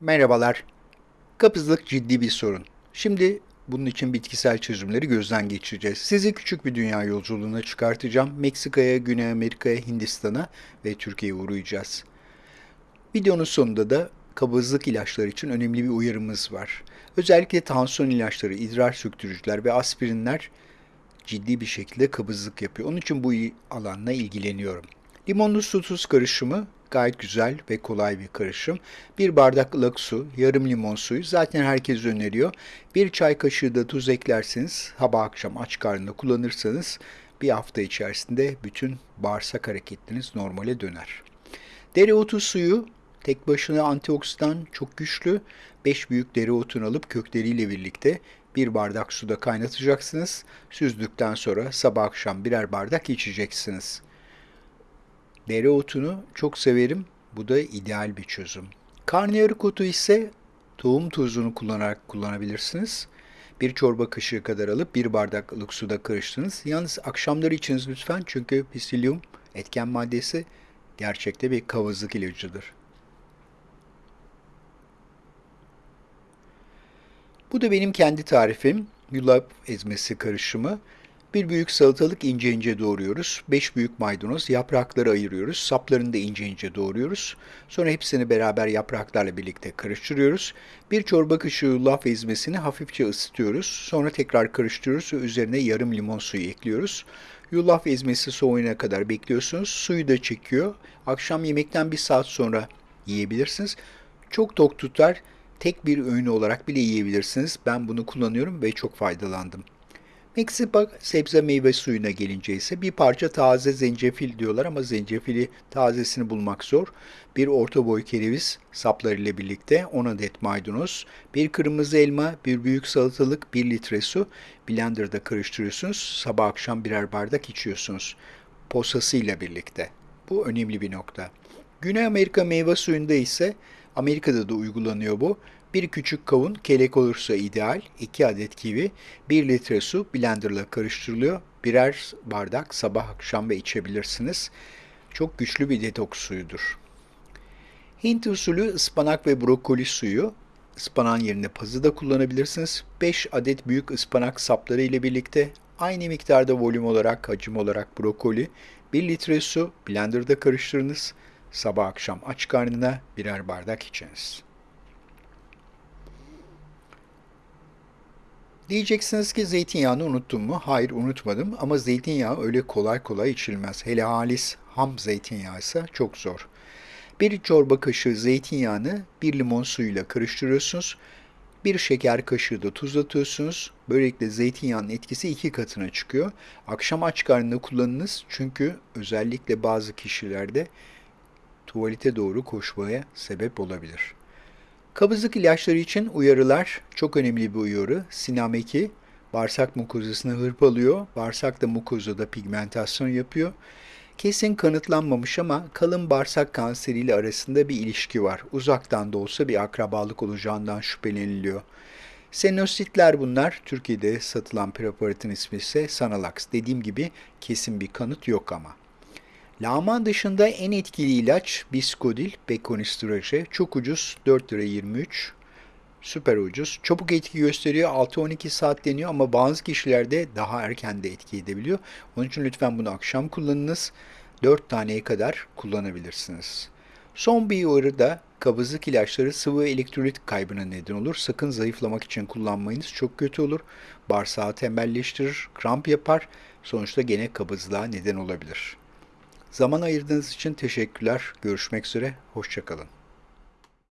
Merhabalar. Kabızlık ciddi bir sorun. Şimdi bunun için bitkisel çözümleri gözden geçireceğiz. Sizi küçük bir dünya yolculuğuna çıkartacağım. Meksika'ya, Güney Amerika'ya, Hindistan'a ve Türkiye'ye uğrayacağız. Videonun sonunda da kabızlık ilaçları için önemli bir uyarımız var. Özellikle tansiyon ilaçları, idrar söktürücüler ve aspirinler ciddi bir şekilde kabızlık yapıyor. Onun için bu alanla ilgileniyorum. Limonlu su tuz karışımı gayet güzel ve kolay bir karışım. Bir bardak ılık su, yarım limon suyu zaten herkes öneriyor. Bir çay kaşığı da tuz eklerseniz sabah akşam aç karnında kullanırsanız bir hafta içerisinde bütün bağırsak hareketleriniz normale döner. Dereotu suyu tek başına antioksidan çok güçlü. 5 büyük dereotunu alıp kökleriyle birlikte bir bardak suda kaynatacaksınız. Süzdükten sonra sabah akşam birer bardak içeceksiniz. Dereotunu çok severim. Bu da ideal bir çözüm. Karnıyarık otu ise tohum tuzunu kullanarak kullanabilirsiniz. Bir çorba kaşığı kadar alıp bir bardak ılık suda karıştırınız. Yalnız akşamları içiniz lütfen çünkü pisilyum etken maddesi gerçekte bir kavazlık ilacıdır. Bu da benim kendi tarifim. Yulaf ezmesi karışımı. Bir büyük salatalık ince ince doğruyoruz. Beş büyük maydanoz, yaprakları ayırıyoruz. Saplarını da ince ince doğruyoruz. Sonra hepsini beraber yapraklarla birlikte karıştırıyoruz. Bir çorba kaşığı yulaf ezmesini hafifçe ısıtıyoruz. Sonra tekrar karıştırıyoruz ve üzerine yarım limon suyu ekliyoruz. Yulaf ezmesi soğuyana kadar bekliyorsunuz. Suyu da çekiyor. Akşam yemekten bir saat sonra yiyebilirsiniz. Çok tok tutar. Tek bir öğün olarak bile yiyebilirsiniz. Ben bunu kullanıyorum ve çok faydalandım. Meksika sebze meyve suyuna gelince ise bir parça taze zencefil diyorlar ama zencefili tazesini bulmak zor. Bir orta boy kereviz saplarıyla birlikte 10 adet maydanoz, bir kırmızı elma, bir büyük salatalık, 1 litre su blenderda karıştırıyorsunuz. Sabah akşam birer bardak içiyorsunuz. Posasıyla birlikte. Bu önemli bir nokta. Güney Amerika meyve suyunda ise Amerika'da da uygulanıyor bu. Bir küçük kavun kelek olursa ideal. 2 adet kivi, 1 litre su blenderla karıştırılıyor. Birer bardak sabah akşam ve içebilirsiniz. Çok güçlü bir detoks suyudur. Hint usulü ıspanak ve brokoli suyu. Ispanağın yerine pazı da kullanabilirsiniz. 5 adet büyük ıspanak sapları ile birlikte aynı miktarda volüm olarak, hacim olarak brokoli, 1 litre su blenderda karıştırınız. Sabah akşam aç karnına birer bardak içiniz. Diyeceksiniz ki zeytinyağını unuttum mu? Hayır unutmadım ama zeytinyağı öyle kolay kolay içilmez. Hele halis ham zeytinyağı ise çok zor. Bir çorba kaşığı zeytinyağını bir limon suyuyla karıştırıyorsunuz. Bir şeker kaşığı da tuz atıyorsunuz. Böylelikle zeytinyağının etkisi iki katına çıkıyor. Akşam aç karnında kullanınız çünkü özellikle bazı kişilerde tuvalete doğru koşmaya sebep olabilir. Kabızlık ilaçları için uyarılar çok önemli bir uyarı. Sinameki bağırsak mukozasını hırpalıyor. Bağırsak da mukozada pigmentasyon yapıyor. Kesin kanıtlanmamış ama kalın bağırsak kanseriyle arasında bir ilişki var. Uzaktan da olsa bir akrabalık olacağından şüpheleniliyor. Senositler bunlar. Türkiye'de satılan preparatın ismi ise Sanalax. Dediğim gibi kesin bir kanıt yok ama. Lağman dışında en etkili ilaç Biskodil, Bekonistraje. Çok ucuz, 4 lira 23. Süper ucuz. Çabuk etki gösteriyor. 6-12 saat deniyor ama bazı kişilerde daha erken de etki edebiliyor. Onun için lütfen bunu akşam kullanınız. 4 taneye kadar kullanabilirsiniz. Son bir uyarı da kabızlık ilaçları sıvı elektrolit kaybına neden olur. Sakın zayıflamak için kullanmayınız. Çok kötü olur. Bağırsağı tembelleştirir, kramp yapar. Sonuçta gene kabızlığa neden olabilir. Zaman ayırdığınız için teşekkürler. Görüşmek üzere. Hoşçakalın.